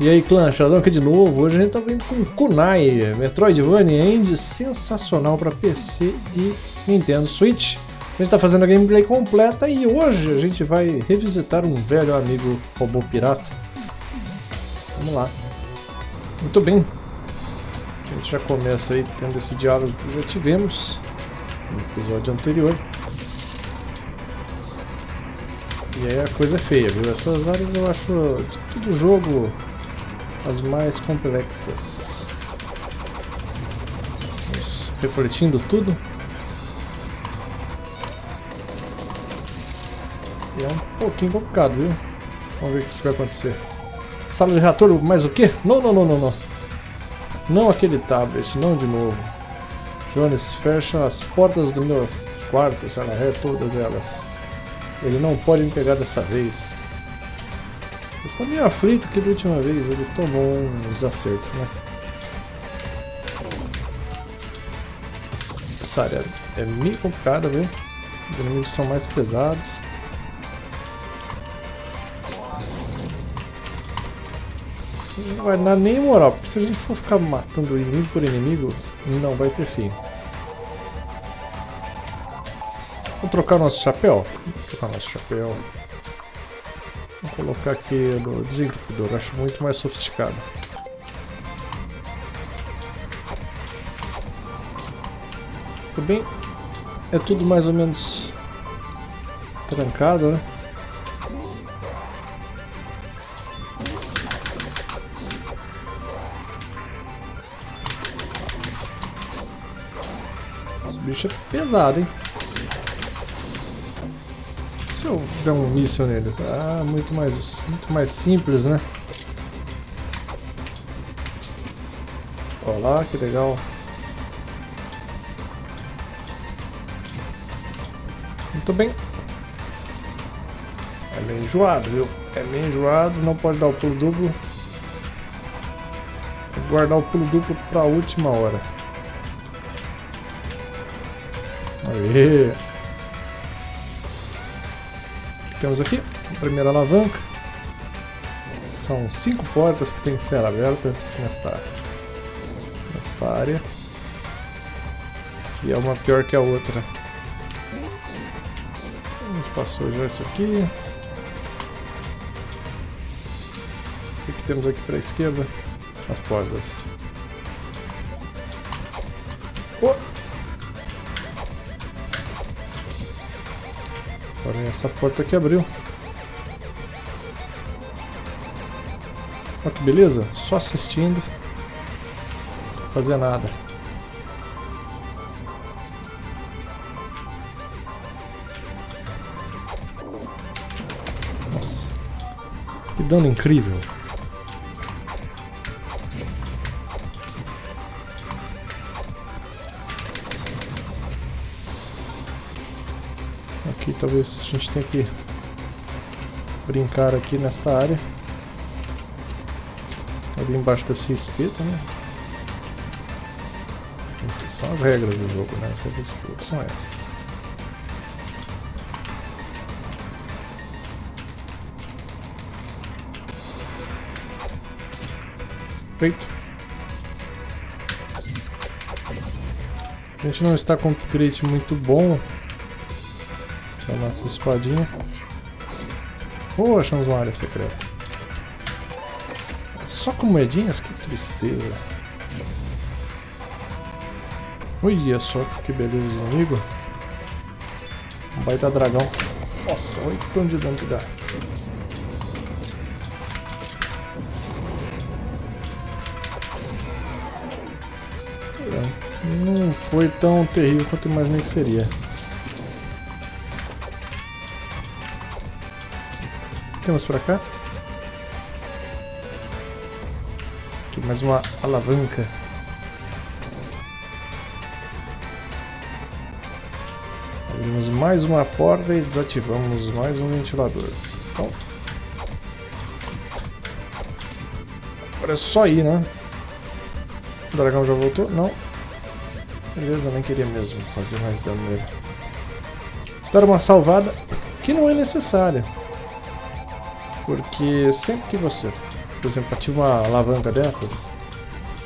E aí clã, Sheldon aqui de novo. Hoje a gente tá vindo com Kunai, Metroidvania Indie sensacional para PC e Nintendo Switch. A gente tá fazendo a gameplay completa e hoje a gente vai revisitar um velho amigo robô pirata. Vamos lá. Muito bem. A gente já começa aí tendo esse diálogo que já tivemos no episódio anterior. E aí a coisa é feia, viu? Essas áreas eu acho de todo jogo as mais complexas. Vamos refletindo tudo. E é um pouquinho complicado, viu? Vamos ver o que vai acontecer. Sala de reator, mais o quê? Não, não, não, não, não. Não aquele tablet, não de novo. Jones, fecha as portas do meu quarto, sei lá, é todas elas. Ele não pode me pegar dessa vez. Está meio aflito que da última vez ele tomou uns acertos, né? Essa área é meio complicada, viu? Os inimigos são mais pesados. Não vai dar nem moral, porque se a gente for ficar matando inimigo por inimigo, não vai ter fim. Vamos trocar nosso chapéu? Vamos trocar nosso chapéu. Colocar aqui no desentupidor, acho muito mais sofisticado. Tudo bem? É tudo mais ou menos trancado, né? Esse bicho é pesado, hein? Se eu der um míssil neles? Ah, muito mais, muito mais simples, né? Olá, que legal. Muito bem. É meio enjoado, viu? É meio enjoado, não pode dar o pulo duplo. Tem que guardar o pulo duplo para a última hora. Aê! Temos aqui? A primeira alavanca. São cinco portas que têm que ser abertas nesta, nesta área. E é uma pior que a outra. A gente passou já isso aqui. O que temos aqui para a esquerda? As portas. Essa porta que abriu. Olha que beleza, só assistindo. Não fazer nada. Nossa, que dano incrível. Talvez a gente tenha que brincar aqui nesta área. Ali embaixo deve ser espeto, né? Essas são as regras do jogo, né? As regras do jogo são essas. Feito. A gente não está com um upgrade muito bom a nossa espadinha. Oh, achamos uma área secreta. Só com moedinhas? Que tristeza. Olha só que beleza de inimigo. Um baita dragão. Nossa, olha que tanto de dano que dá. Não foi tão terrível quanto imaginei que seria. Temos pra cá? Aqui mais uma alavanca. Abrimos mais uma porta e desativamos mais um ventilador. Então, agora é só ir, né? O dragão já voltou? Não. Beleza, nem queria mesmo fazer mais dano nele. Vou dar uma salvada que não é necessária. Porque sempre que você por exemplo, ativa uma alavanca dessas,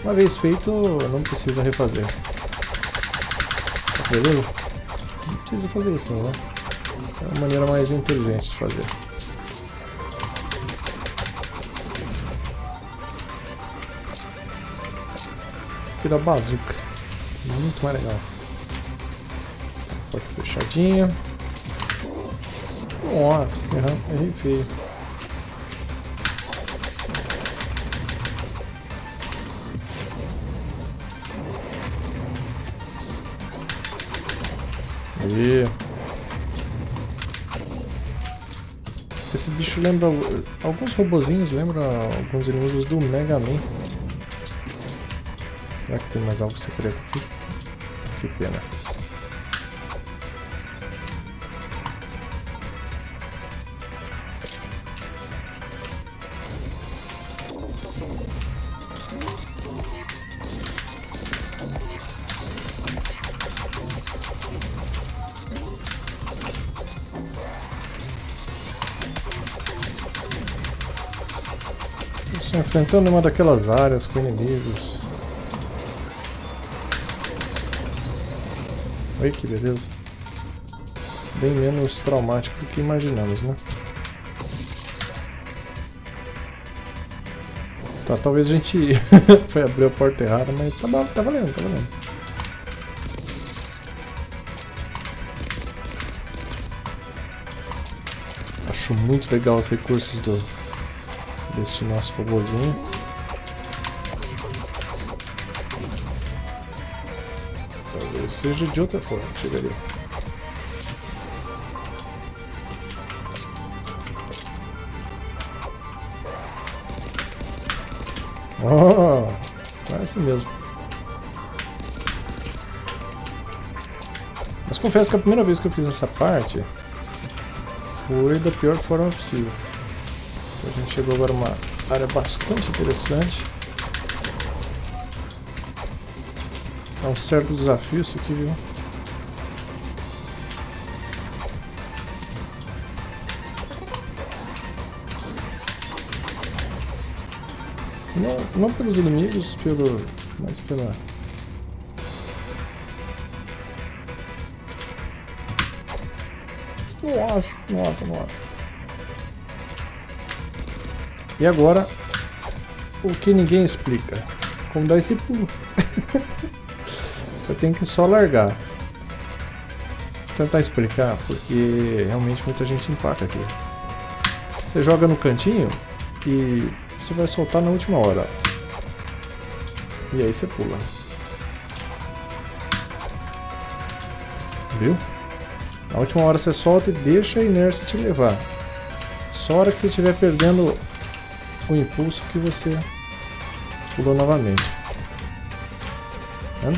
uma vez feito, não precisa refazer. Tá beleza? Não precisa fazer assim, né? É uma maneira mais inteligente de fazer. Vira bazuca. Muito mais legal. Porta fechadinha. Nossa, errei feio. Aí. Esse bicho lembra... Alguns robozinhos lembram alguns inimigos do Mega Man. Será que tem mais algo secreto aqui? Que pena. Enfrentando uma daquelas áreas com inimigos. Oi, que beleza. Bem menos traumático do que imaginamos, né? Tá, talvez a gente foi abrir a porta errada, mas tá, tá valendo, tá valendo. Acho muito legal os recursos do, desse nosso robôzinho. Talvez seja de outra forma, chegaria. Oh, é assim mesmo. Mas confesso que a primeira vez que eu fiz essa parte foi da pior forma possível. A gente chegou agora a uma área bastante interessante. É um certo desafio isso aqui, viu? Não, não pelos inimigos, pelo, mas pela... Nossa, nossa, nossa. E agora, o que ninguém explica. Como dar esse pulo. Você tem que só largar. Vou tentar explicar, porque realmente muita gente empaca aqui. Você joga no cantinho e você vai soltar na última hora. E aí você pula. Viu? Na última hora você solta e deixa a inércia te levar. Só a hora que você estiver perdendo o impulso que você pulou novamente. Tá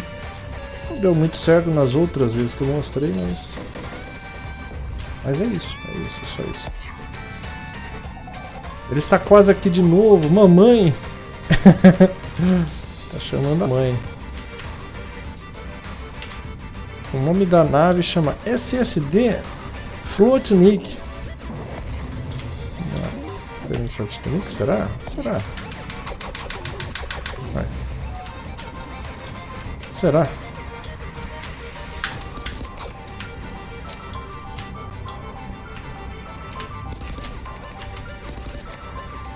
Não deu muito certo nas outras vezes que eu mostrei, mas... Mas é isso, é isso, é só isso. Ele está quase aqui de novo, mamãe! tá chamando a mãe. O nome da nave chama SSD Floatnik. Experiência Titanic? Será? Será? Vai. Será?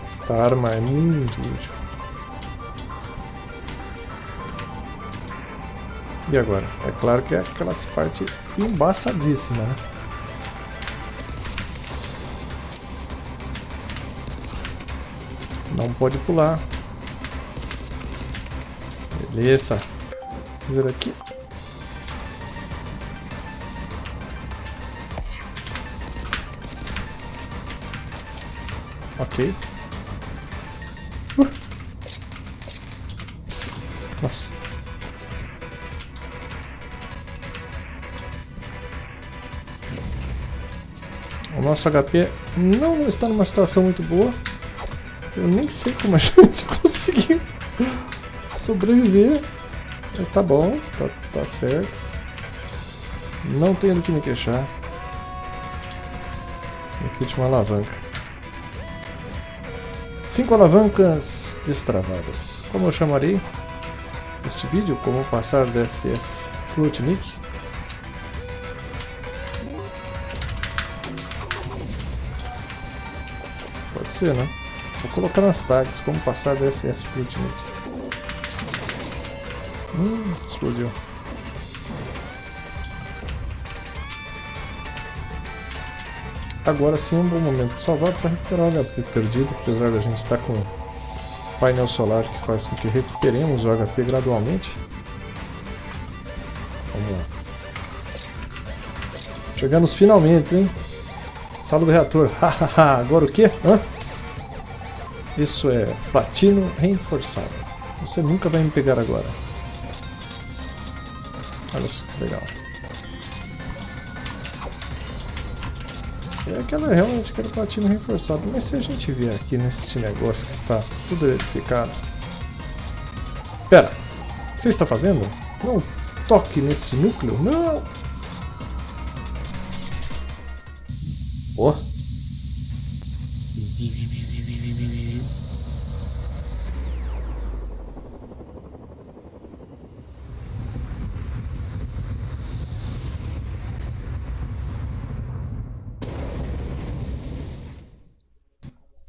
Esta arma é muito útil. E agora? É claro que é aquelas partes embaçadíssimas, né? Não pode pular. Beleza. Ver aqui. Ok. Uh. Nossa. O nosso HP não está numa situação muito boa. Eu nem sei como a gente conseguiu sobreviver. Mas tá bom, tá, tá certo. Não tenho do que me queixar. Aqui tinha uma alavanca. Cinco alavancas destravadas. Como eu chamarei este vídeo? Como passar DSS Fluentnik? Pode ser, né? Vou colocar nas tags como passar DSS Fluentnik. Hum, explodiu. Agora sim é um bom momento de salvar para recuperar o HP perdido, apesar da gente estar com painel solar que faz com que recuperemos o HP gradualmente. Vamos lá. Chegamos finalmente, hein? Sala do reator. Hahaha, agora o que? Hã? Isso é platino reforçado. Você nunca vai me pegar agora. Olha só que legal. É aquela realmente aquele platino reforçado, mas se a gente vier aqui nesse negócio que está tudo edificado. Pera, você está fazendo? Não toque nesse núcleo, não! Oh.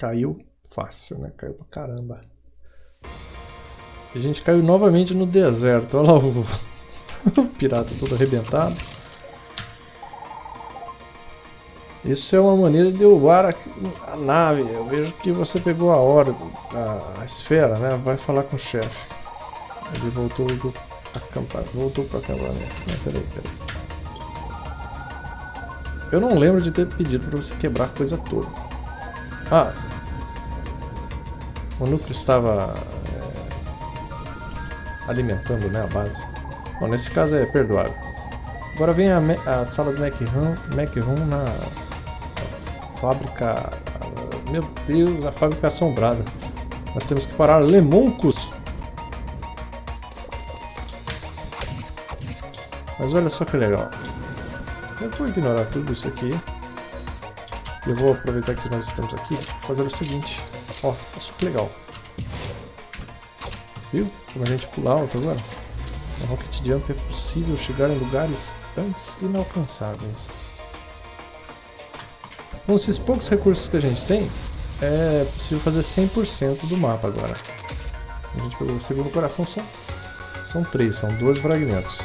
Caiu fácil, né? Caiu pra caramba. A gente caiu novamente no deserto. Olha lá o, o pirata todo arrebentado. Isso é uma maneira de derrubar a, a, nave. Eu vejo que você pegou a hora, a, a esfera, né? Vai falar com o chefe. Ele voltou do acampamento. Voltou para acampamento. Não, peraí, peraí. Eu não lembro de ter pedido para você quebrar a coisa toda. Ah, o núcleo estava é, alimentando né, a base. Bom, nesse caso é perdoável. Agora vem a, a sala do Mac Room, Mac Room na fábrica... Meu Deus, a fábrica assombrada. Nós temos que parar Lemoncos. Mas olha só que legal. Eu vou ignorar tudo isso aqui. Eu vou aproveitar que nós estamos aqui fazer o seguinte. Ó, isso que legal. Viu? Como a gente pula alto agora. Na Rocket Jump é possível chegar em lugares antes inalcançáveis. Com esses poucos recursos que a gente tem, é possível fazer 100% do mapa agora. A gente pegou o segundo coração, são, são três, são dois fragmentos.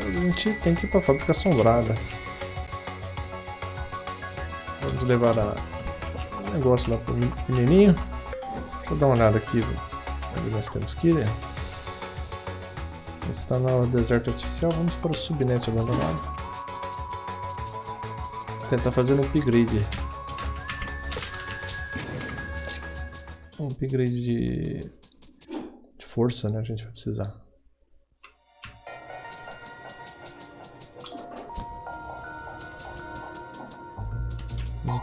A gente tem que ir para a fábrica assombrada. Vamos levar a... o negócio lá pro menininho. Eu dar uma olhada aqui onde nós temos que ir. Está no deserto artificial, vamos para o subnet abandonado. Tentar fazer um upgrade. Um upgrade de, de força, né? A gente vai precisar.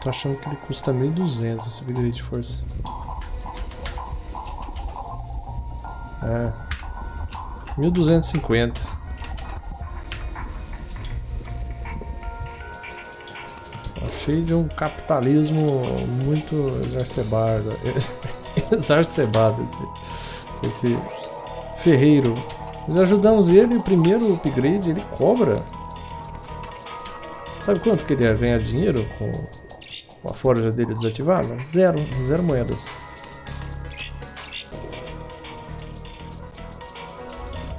Tô achando que ele custa 1200 esse upgrade de força. É. 1250. Achei de um capitalismo muito exacerbado. exacerbado esse, esse ferreiro. Nós ajudamos ele, o primeiro upgrade ele cobra. Sabe quanto que ele ia ganhar dinheiro com a forja dele desativada? Zero, zero moedas.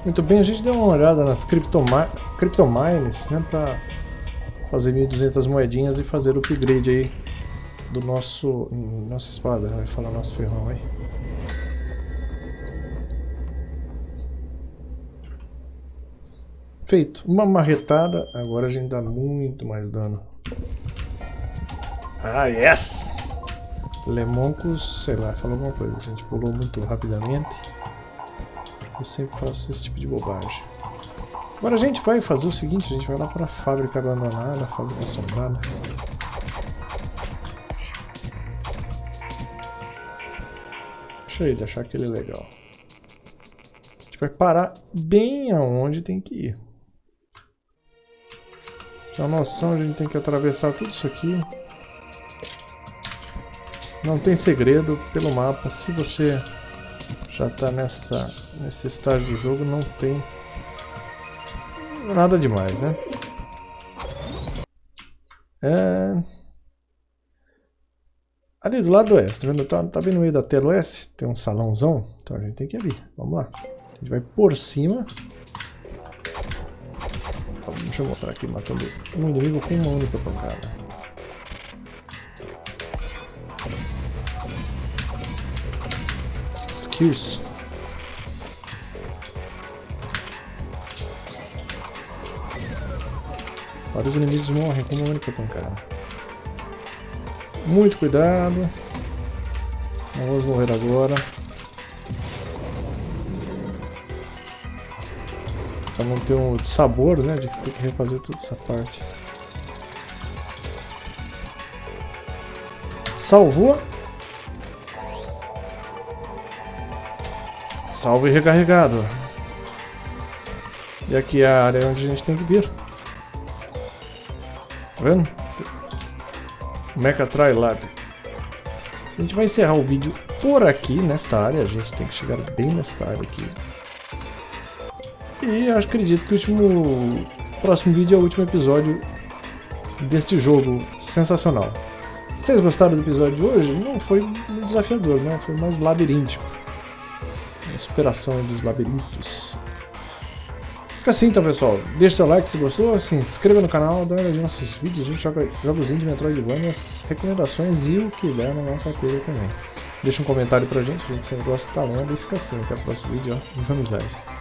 Muito bem, a gente deu uma olhada nas criptomines, né, para fazer 1200 moedinhas e fazer o upgrade aí do nosso nossa espada, vai falar nosso ferrão aí. Feito. Uma marretada, agora a gente dá muito mais dano. Ah, yes! Lemoncos, sei lá, falou alguma coisa. A gente pulou muito rapidamente. Eu sempre faço esse tipo de bobagem. Agora a gente vai fazer o seguinte, a gente vai lá para a fábrica abandonada, a fábrica assombrada. Deixa ele achar aquele legal. A gente vai parar bem aonde tem que ir. Tem uma noção, a gente tem que atravessar tudo isso aqui. Não tem segredo pelo mapa. Se você já está nessa, nesse estágio do jogo, não tem nada demais, né? É... Ali do lado oeste, tá vendo? Tá, tá vendo no meio da tela oeste? Tem um salãozão. Então a gente tem que ir ali. Vamos lá. A gente vai por cima. Deixa eu mostrar aqui, matando um inimigo com uma única pancada. Skills. Vários inimigos morrem com uma única pancada. Muito cuidado. Não vamos morrer agora. Pra não ter um sabor, né? De ter que refazer toda essa parte. Salvou. Salvo e recarregado. E aqui é a área onde a gente tem que vir. Tá vendo? Mecha Try Lab. A gente vai encerrar o vídeo por aqui, nesta área. A gente tem que chegar bem nesta área aqui. E acredito que o último próximo vídeo é o último episódio deste jogo sensacional. Vocês gostaram do episódio de hoje? Não foi desafiador, né? Foi mais labiríntico. Superação dos labirintos. Fica assim então pessoal, deixa seu like se gostou, se inscreva no canal, dá uma olhadinha nos nossos vídeos, a gente joga jogos de Metroidvania, recomendações e o que der na nossa tela também. Deixa um comentário pra gente, a gente sempre gosta de estar lendo e fica assim, até o próximo vídeo, ó, de amizade.